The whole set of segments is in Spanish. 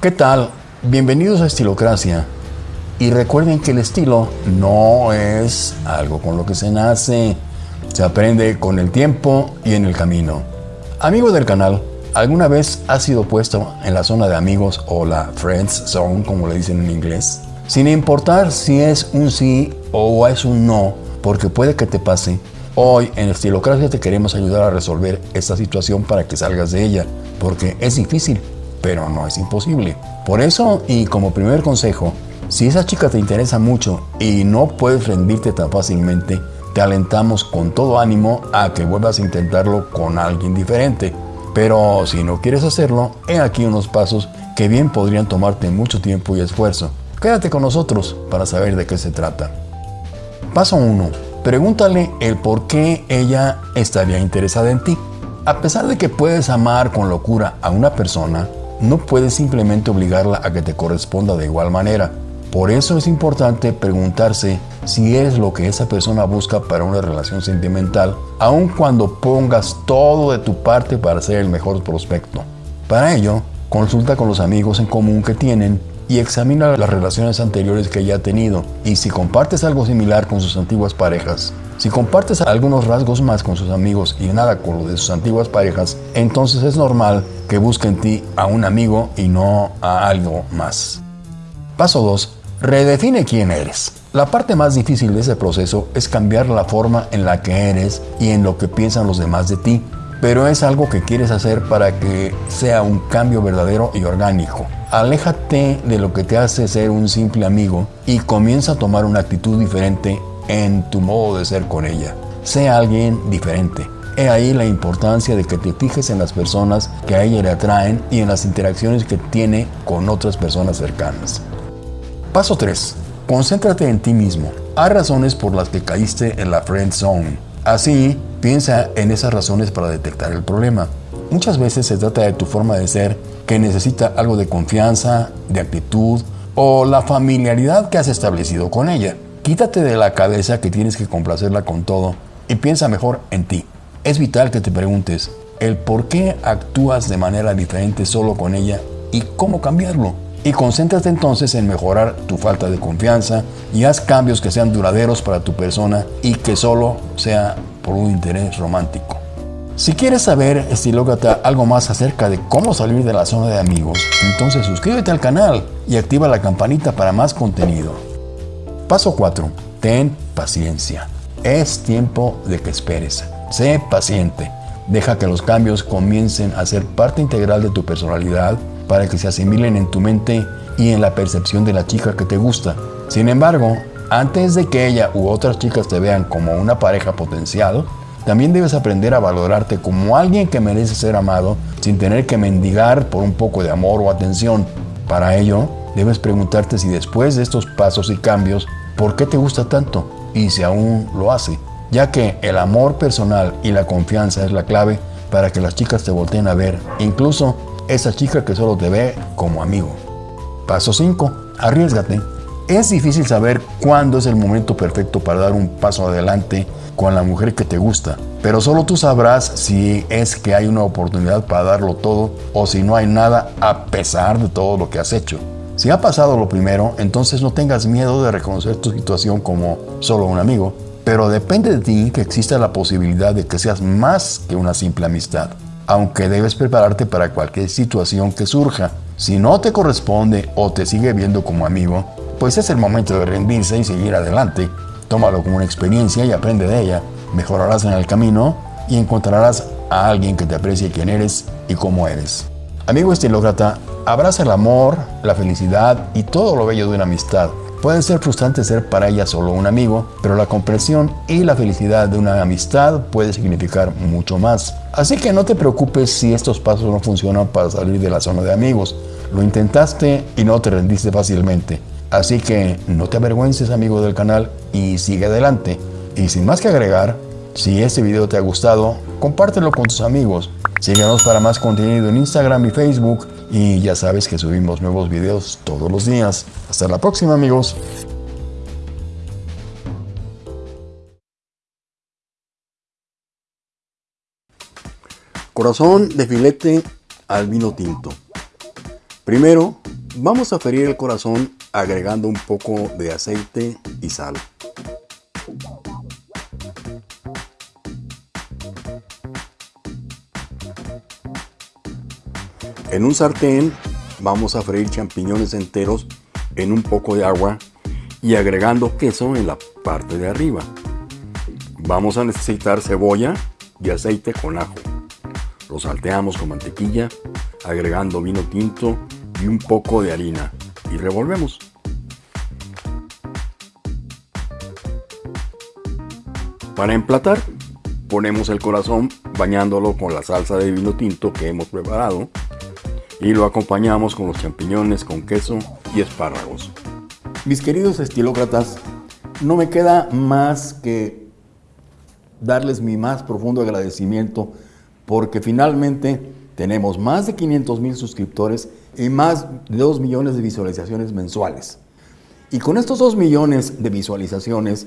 ¿Qué tal? Bienvenidos a Estilocracia. Y recuerden que el estilo no es algo con lo que se nace, se aprende con el tiempo y en el camino. Amigo del canal, ¿alguna vez has sido puesto en la zona de amigos o la Friends Zone, como le dicen en inglés? Sin importar si es un sí o es un no, porque puede que te pase, hoy en Estilocracia te queremos ayudar a resolver esta situación para que salgas de ella, porque es difícil, pero no es imposible. Por eso, y como primer consejo, si esa chica te interesa mucho y no puedes rendirte tan fácilmente, te alentamos con todo ánimo a que vuelvas a intentarlo con alguien diferente. Pero si no quieres hacerlo, he aquí unos pasos que bien podrían tomarte mucho tiempo y esfuerzo. Quédate con nosotros para saber de qué se trata. Paso 1. Pregúntale el por qué ella estaría interesada en ti. A pesar de que puedes amar con locura a una persona, no puedes simplemente obligarla a que te corresponda de igual manera. Por eso es importante preguntarse si es lo que esa persona busca para una relación sentimental, aun cuando pongas todo de tu parte para ser el mejor prospecto. Para ello, consulta con los amigos en común que tienen y examina las relaciones anteriores que ella ha tenido y si compartes algo similar con sus antiguas parejas. Si compartes algunos rasgos más con sus amigos y nada con lo de sus antiguas parejas, entonces es normal que busque en ti a un amigo y no a algo más. Paso 2. Redefine quién eres. La parte más difícil de ese proceso es cambiar la forma en la que eres y en lo que piensan los demás de ti, pero es algo que quieres hacer para que sea un cambio verdadero y orgánico. Aléjate de lo que te hace ser un simple amigo y comienza a tomar una actitud diferente en tu modo de ser con ella. Sea alguien diferente. He ahí la importancia de que te fijes en las personas que a ella le atraen y en las interacciones que tiene con otras personas cercanas. Paso 3. Concéntrate en ti mismo. Hay razones por las que caíste en la friend zone. Así, piensa en esas razones para detectar el problema. Muchas veces se trata de tu forma de ser que necesita algo de confianza, de actitud o la familiaridad que has establecido con ella. Quítate de la cabeza que tienes que complacerla con todo y piensa mejor en ti. Es vital que te preguntes el por qué actúas de manera diferente solo con ella y cómo cambiarlo. Y concéntrate entonces en mejorar tu falta de confianza y haz cambios que sean duraderos para tu persona y que solo sea por un interés romántico. Si quieres saber, estilócrata, algo más acerca de cómo salir de la zona de amigos, entonces suscríbete al canal y activa la campanita para más contenido. Paso 4. Ten paciencia. Es tiempo de que esperes. Sé paciente. Deja que los cambios comiencen a ser parte integral de tu personalidad para que se asimilen en tu mente y en la percepción de la chica que te gusta. Sin embargo, antes de que ella u otras chicas te vean como una pareja potencial, también debes aprender a valorarte como alguien que merece ser amado sin tener que mendigar por un poco de amor o atención. Para ello, debes preguntarte si después de estos pasos y cambios, ¿por qué te gusta tanto? Y si aún lo hace, ya que el amor personal y la confianza es la clave para que las chicas te volteen a ver, incluso esa chica que solo te ve como amigo. Paso 5. Arriesgate. Es difícil saber cuándo es el momento perfecto para dar un paso adelante con la mujer que te gusta, pero solo tú sabrás si es que hay una oportunidad para darlo todo o si no hay nada a pesar de todo lo que has hecho. Si ha pasado lo primero, entonces no tengas miedo de reconocer tu situación como solo un amigo, pero depende de ti que exista la posibilidad de que seas más que una simple amistad aunque debes prepararte para cualquier situación que surja. Si no te corresponde o te sigue viendo como amigo, pues es el momento de rendirse y seguir adelante. Tómalo como una experiencia y aprende de ella. Mejorarás en el camino y encontrarás a alguien que te aprecie quién eres y cómo eres. Amigo estilócrata, abraza el amor, la felicidad y todo lo bello de una amistad. Puede ser frustrante ser para ella solo un amigo, pero la comprensión y la felicidad de una amistad puede significar mucho más. Así que no te preocupes si estos pasos no funcionan para salir de la zona de amigos. Lo intentaste y no te rendiste fácilmente. Así que no te avergüences amigo del canal y sigue adelante. Y sin más que agregar, si este video te ha gustado, compártelo con tus amigos. Síguenos para más contenido en Instagram y Facebook y ya sabes que subimos nuevos videos todos los días. Hasta la próxima amigos. Corazón de filete al vino tinto. Primero, Vamos a ferir el corazón agregando un poco de aceite y sal. En un sartén vamos a freír champiñones enteros en un poco de agua y agregando queso en la parte de arriba. Vamos a necesitar cebolla y aceite con ajo. Lo salteamos con mantequilla, agregando vino tinto y un poco de harina y revolvemos. Para emplatar, ponemos el corazón bañándolo con la salsa de vino tinto que hemos preparado y lo acompañamos con los champiñones con queso y espárragos. Mis queridos estilócratas, no me queda más que darles mi más profundo agradecimiento porque finalmente tenemos más de 500 mil suscriptores y más de 2 millones de visualizaciones mensuales. Y con estos 2 millones de visualizaciones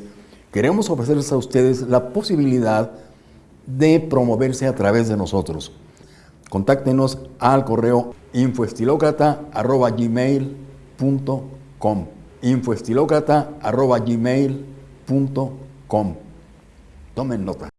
queremos ofrecerles a ustedes la posibilidad de promoverse a través de nosotros. Contáctenos al correo infoestilocrata.gmail.com infoestilocrata.gmail.com Tomen nota.